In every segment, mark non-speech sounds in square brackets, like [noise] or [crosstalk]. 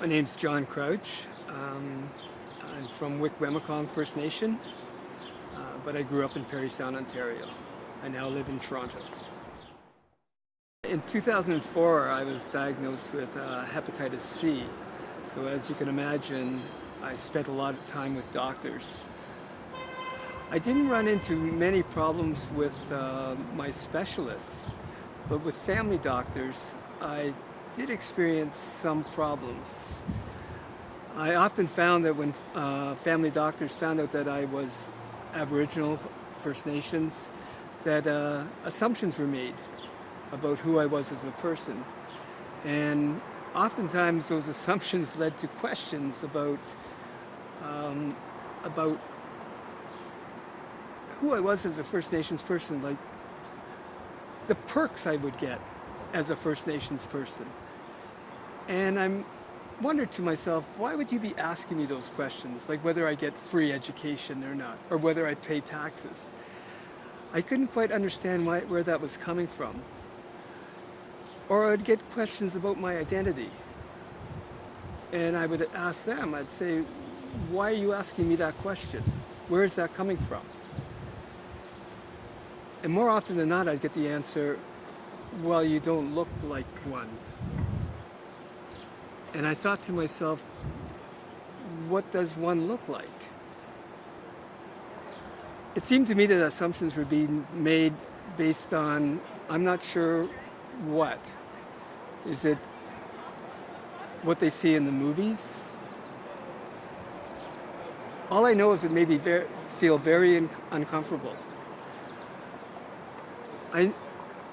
My name's John Crouch. Um, I'm from Wikwemikong First Nation, uh, but I grew up in Parry Sound, Ontario. I now live in Toronto. In 2004, I was diagnosed with uh, hepatitis C. So as you can imagine, I spent a lot of time with doctors. I didn't run into many problems with uh, my specialists, but with family doctors, I did experience some problems. I often found that when uh, family doctors found out that I was Aboriginal First Nations, that uh, assumptions were made about who I was as a person. And oftentimes those [laughs] assumptions led to questions about, um, about who I was as a First Nations person, like the perks I would get as a First Nations person. And I'm wondered to myself, why would you be asking me those questions? Like whether I get free education or not, or whether I pay taxes. I couldn't quite understand why, where that was coming from. Or I'd get questions about my identity. And I would ask them, I'd say, why are you asking me that question? Where is that coming from? And more often than not, I'd get the answer, well, you don't look like one. And I thought to myself, what does one look like? It seemed to me that assumptions were being made based on, I'm not sure what. Is it what they see in the movies? All I know is it made me very, feel very uncomfortable. I,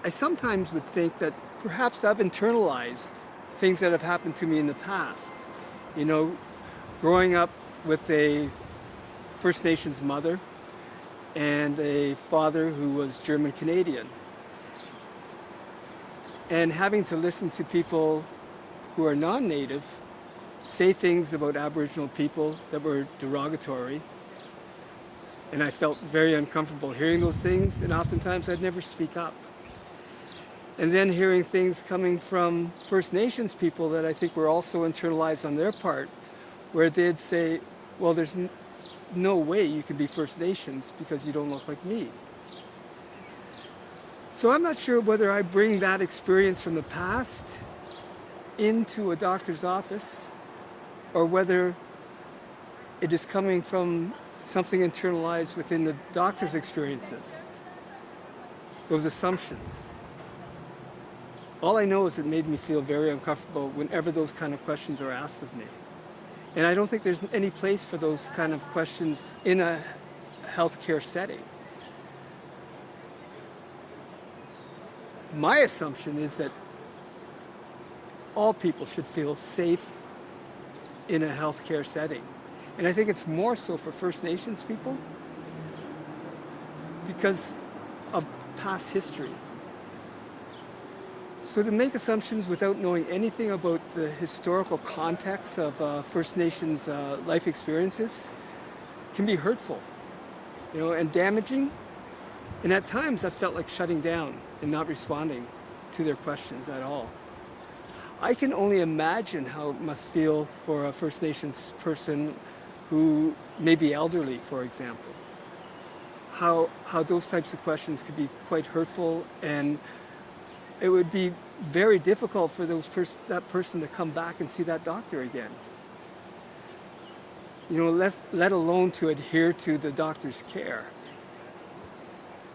I sometimes would think that perhaps I've internalized things that have happened to me in the past. You know, growing up with a First Nations mother and a father who was German Canadian. And having to listen to people who are non-native say things about Aboriginal people that were derogatory. And I felt very uncomfortable hearing those things and oftentimes I'd never speak up. And then hearing things coming from First Nations people that I think were also internalized on their part, where they'd say, well, there's no way you can be First Nations because you don't look like me. So I'm not sure whether I bring that experience from the past into a doctor's office or whether it is coming from something internalized within the doctor's experiences, those assumptions. All I know is it made me feel very uncomfortable whenever those kind of questions are asked of me. And I don't think there's any place for those kind of questions in a healthcare setting. My assumption is that all people should feel safe in a healthcare setting. And I think it's more so for First Nations people because of past history. So to make assumptions without knowing anything about the historical context of uh, First Nations uh, life experiences can be hurtful, you know, and damaging. And at times I felt like shutting down and not responding to their questions at all. I can only imagine how it must feel for a First Nations person who may be elderly, for example. How, how those types of questions could be quite hurtful and it would be very difficult for those pers that person to come back and see that doctor again. You know, let, let alone to adhere to the doctor's care.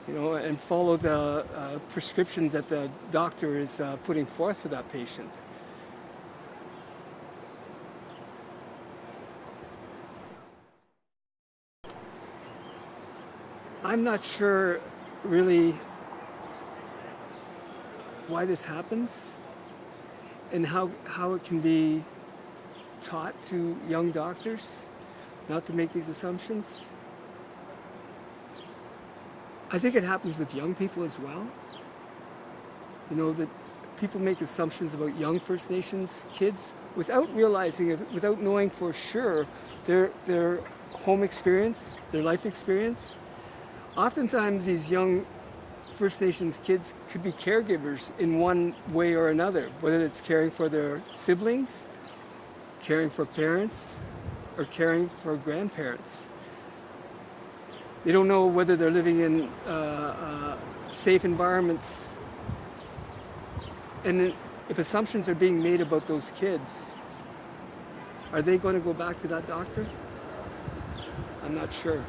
You know, and follow the uh, prescriptions that the doctor is uh, putting forth for that patient. I'm not sure really why this happens and how, how it can be taught to young doctors not to make these assumptions. I think it happens with young people as well. You know, that people make assumptions about young First Nations kids without realizing it, without knowing for sure their, their home experience, their life experience. Oftentimes these young First Nations kids could be caregivers in one way or another, whether it's caring for their siblings, caring for parents or caring for grandparents. They don't know whether they're living in uh, uh, safe environments. And if assumptions are being made about those kids, are they going to go back to that doctor? I'm not sure.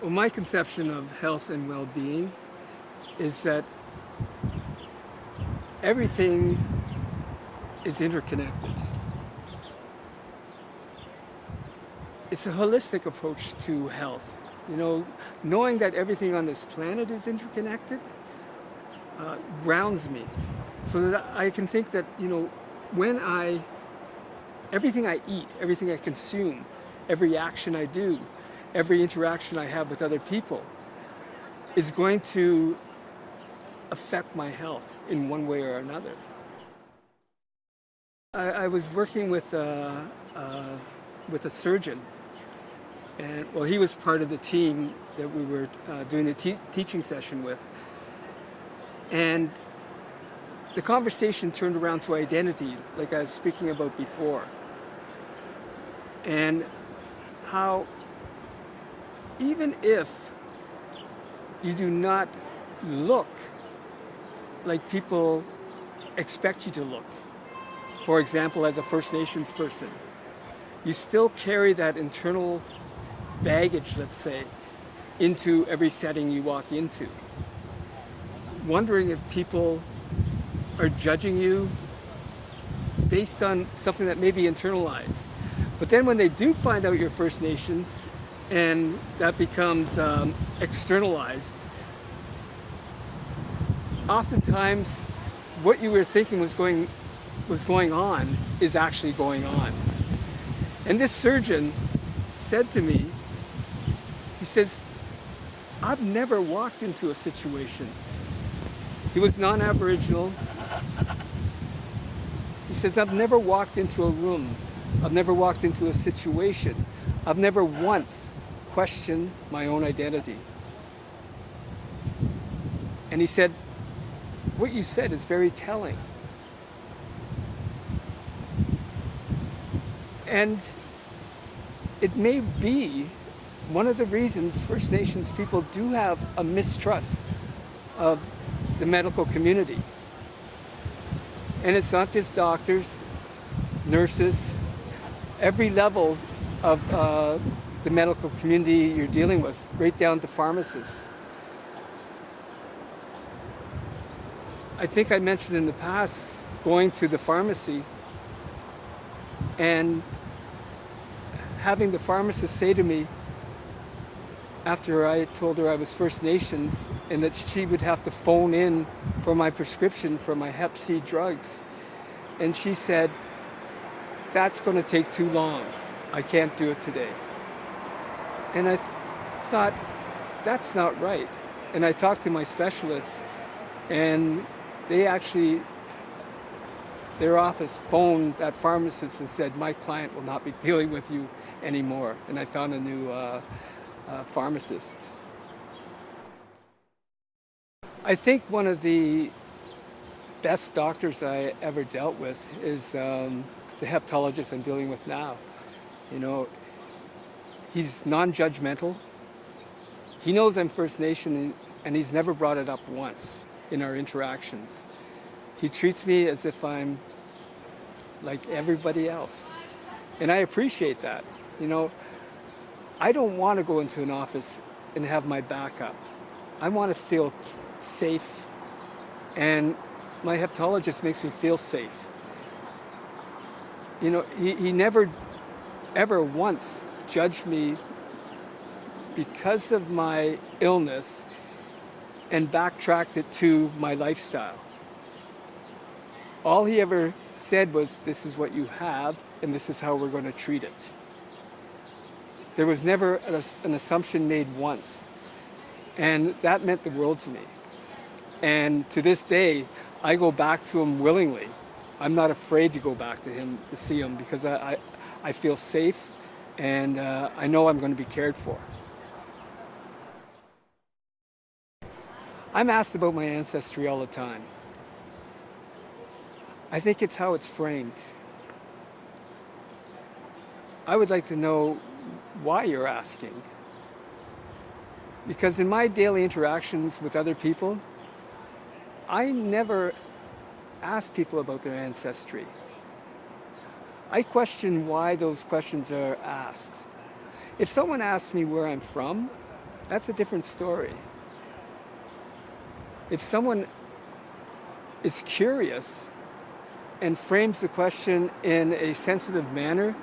Well, my conception of health and well-being is that everything is interconnected. It's a holistic approach to health. You know, knowing that everything on this planet is interconnected uh, grounds me so that I can think that, you know, when I, everything I eat, everything I consume, every action I do, every interaction I have with other people is going to affect my health in one way or another. I, I was working with a, with a surgeon and well he was part of the team that we were uh, doing the te teaching session with and the conversation turned around to identity like I was speaking about before and how even if you do not look like people expect you to look. For example, as a First Nations person, you still carry that internal baggage, let's say, into every setting you walk into. Wondering if people are judging you based on something that may be internalized. But then when they do find out you're First Nations and that becomes um, externalized, oftentimes what you were thinking was going, was going on is actually going on. And this surgeon said to me, he says, I've never walked into a situation. He was non-Aboriginal. He says, I've never walked into a room. I've never walked into a situation. I've never once questioned my own identity. And he said, what you said is very telling. And it may be one of the reasons First Nations people do have a mistrust of the medical community. And it's not just doctors, nurses, every level of uh, the medical community you're dealing with, right down to pharmacists. I think I mentioned in the past going to the pharmacy and having the pharmacist say to me after I told her I was First Nations and that she would have to phone in for my prescription for my Hep C drugs. And she said, that's going to take too long. I can't do it today. And I th thought, that's not right. And I talked to my specialists and they actually, their office phoned that pharmacist and said, my client will not be [laughs] dealing with you anymore. And I found a new uh, uh, pharmacist. I think one of the best doctors I ever dealt with is um, the hepatologist I'm dealing with now. You know, he's non-judgmental. He knows I'm First Nation and he's never brought it up once in our interactions. He treats me as if I'm like everybody else. And I appreciate that. You know, I don't want to go into an office and have my back up. I want to feel safe. And my hepatologist makes me feel safe. You know, he, he never, ever once judged me because of my illness and backtracked it to my lifestyle. All he ever said was, this is what you have, and this is how we're going to treat it. There was never an assumption made once. And that meant the world to me. And to this day, I go back to him willingly. I'm not afraid to go back to him to see him because I, I, I feel safe and uh, I know I'm going to be cared for. I'm asked about my ancestry all the time. I think it's how it's framed. I would like to know why you're asking. Because in my daily interactions with other people, I never ask people about their ancestry. I question why those questions are asked. If someone asks me where I'm from, that's a different story. If someone is curious and frames the question in a sensitive manner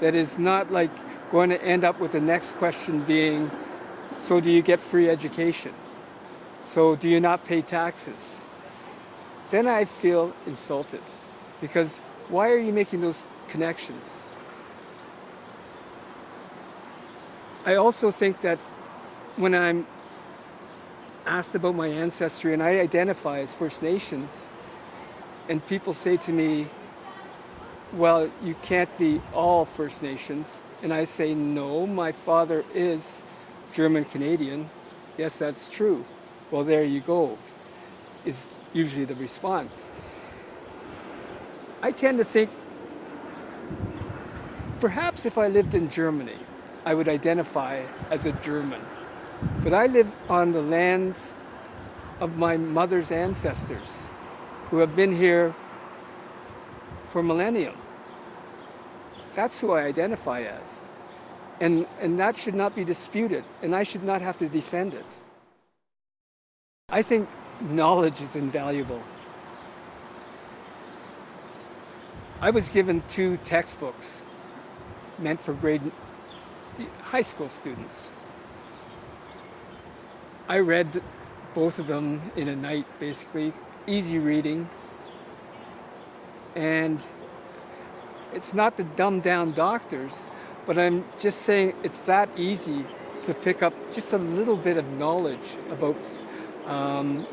that is not like going to end up with the next question being, so do you get free education? So do you not pay taxes? Then I feel insulted because why are you making those connections? I also think that when I'm asked about my ancestry and I identify as First Nations and people say to me, well, you can't be all First Nations. And I say, no, my father is German Canadian. Yes, that's true. Well, there you go, is usually the response. I tend to think, perhaps if I lived in Germany, I would identify as a German. But I live on the lands of my mother's ancestors who have been here for millennium. That's who I identify as. And, and that should not be disputed, and I should not have to defend it. I think knowledge is invaluable. I was given two textbooks meant for grade high school students. I read both of them in a night, basically, easy reading. And it's not the dumb down doctors, but I'm just saying it's that easy to pick up just a little bit of knowledge about um,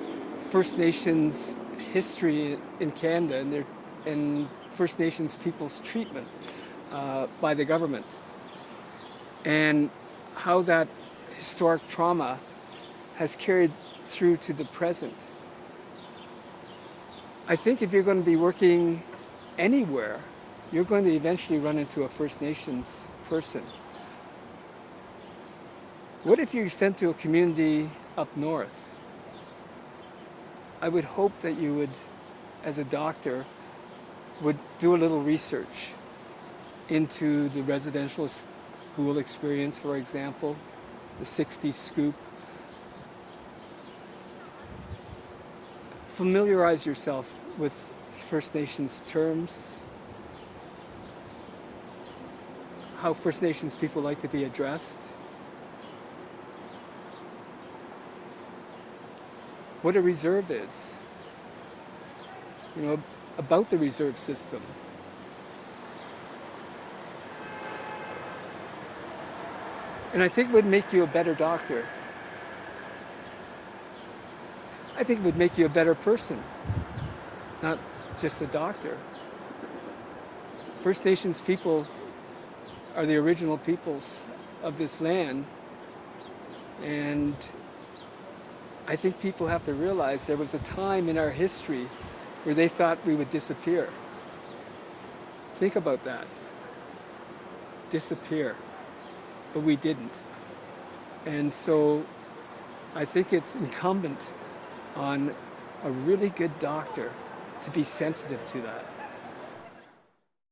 First Nations history in Canada and, their, and First Nations people's treatment uh, by the government and how that historic trauma has carried through to the present. I think if you're going to be working anywhere, you're going to eventually run into a First Nations person. What if you're sent to a community up north? I would hope that you would, as a doctor, would do a little research into the residential school experience, for example, the 60s scoop. Familiarize yourself with First Nations terms, how First Nations people like to be addressed, what a reserve is, you know, about the reserve system. And I think it would make you a better doctor. I think it would make you a better person, not just a doctor. First Nations people are the original peoples of this land. And I think people have to realize there was a time in our history where they thought we would disappear. Think about that. Disappear. But we didn't. And so I think it's incumbent on a really good doctor to be sensitive to that.